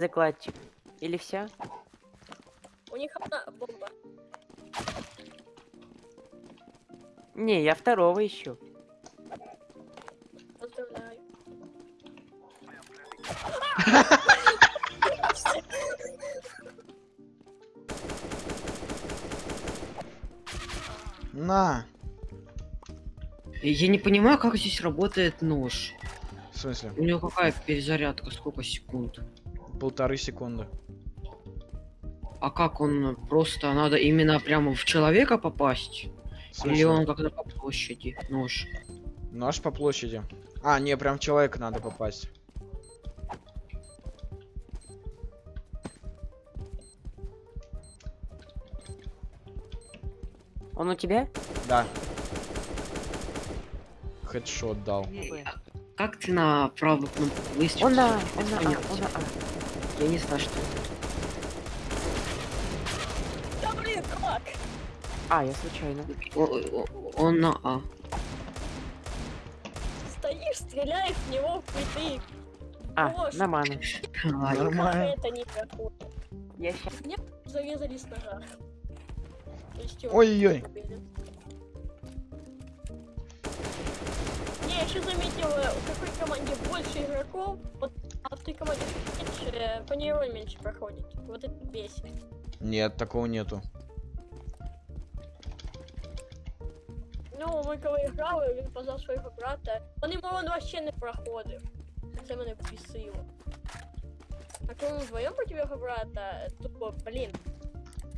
закладчик. Или все? У них одна бомба. Не, я второго ищу. Поздравляю. На! Я не понимаю, как здесь работает нож. В смысле? У него какая перезарядка, сколько секунд? Полторы секунды. А как он просто надо именно прямо в человека попасть? В Или он как-то по площади нож? Нож по площади. А, не, прям в человека надо попасть. Он у тебя? Да. Хедшот дал. А Как ты на правую кнопку выстрелил? Он на, он на А, он на А. Я не знаю, что. Да блин, как? А, я случайно. О- о- Он на А. Стоишь, стреляешь в него в плиты. А, на ману. Ай, Нормально. Это не проходит. Я ща- Зарезали с ножа. Ой-ой-ой. Не, я еще заметил, э, у какой команде больше игроков, вот, а в той команде меньше, э, по ней роль меньше проходит. Вот это бесит. Нет, такого нету. Ну, ми коли грали, він позвав свого брата. Вони мовно вообще не проходив. Це мене бісило. А коли ми вдвоєм проти його брата, тупо, блін.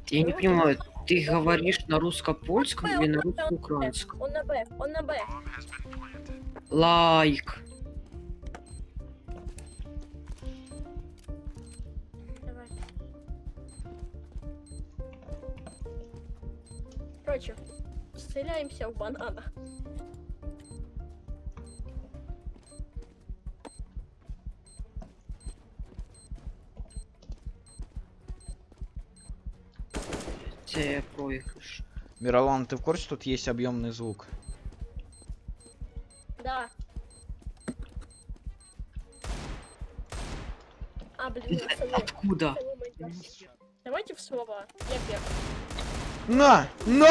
Я не понимаю, ты говоришь на русско-польском или на Он русско-украинском? Он на Б, он на Б. Лайк. Короче, стреляемся в банана. Це проигрыш. Миролан, ты в курсе, тут есть объемный звук? Да. А, блин, Откуда? Давайте в слова. Я первый. На! На!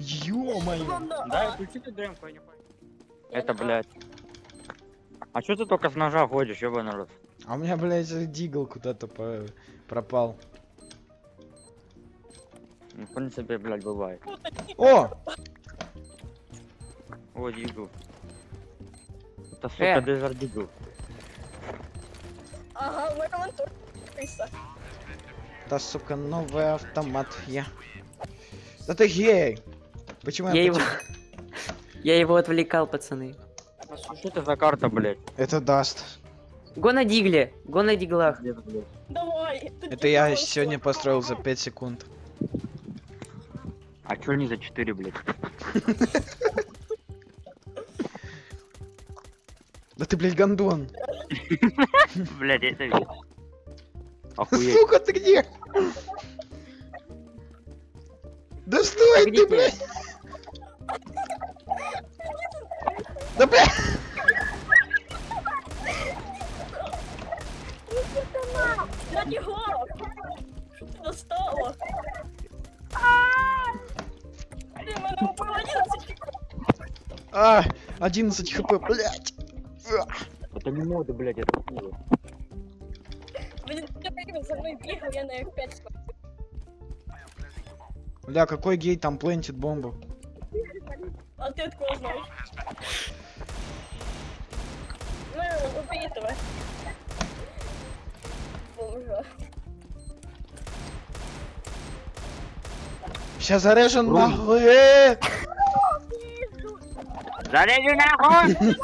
Ё-моё! Да, включите демку, я не понял. Это, А. блядь. А чё ты только с ножа ходишь, ёбаный рот? А у меня, блядь, дигл куда-то по- пропал. Ну, В принципе, блядь, бывает. О! О, дигл. Это, сука, Э. дезерт дигл. Ага, мы вон тут. Крыса. Да, сука, новый автомат. Я. Да ты гей! Почему я, Я его... Я его отвлекал, пацаны. А что это за карта, блядь? Это даст. Го на дигле, го на диглах. Давай. Это я сегодня построил за 5 секунд. А чё не за 4, блядь? Да ты, блядь, гондон. Блядь, это. Охуеть. Сука, ты где? Да стой Где ты, блядь! Да, блядь! Я не глав. Что ты достала? Ты мене убила 11 А, 11 хп, блядь! Это не моды, блядь, это. Блин, ты за мной бегал, я на F5 смотрю. Бля, какой гей там плентит бомбу? А ты откуда знаешь? Ну, убей этого. Бомжа. Сейчас зарежем нахуй! э! Заряди нахуй!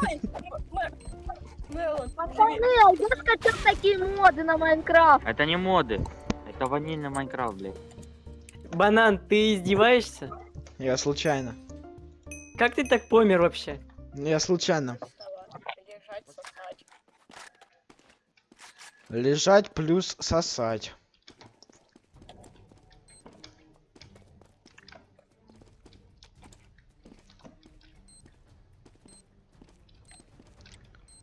Мэрон, Пацаны, а я скачал такие моды на Майнкрафт. Это не моды. Это ванильный Майнкрафт, блядь. Банан, ты издеваешься? Я случайно. Как ты так помер вообще? Я случайно. Лежать, сосать. Лежать плюс сосать.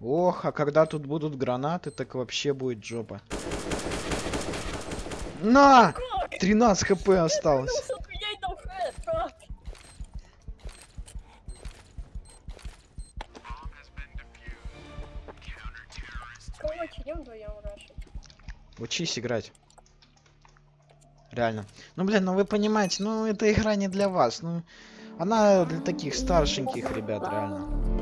Ох, а когда тут будут гранаты, так вообще будет жопа. На! 13 хп осталось. Короче, идем вдвоем рашить. Учись играть. Реально. Ну, блин, ну вы понимаете, ну эта игра не для вас. Ну, она для таких старшеньких ребят, реально.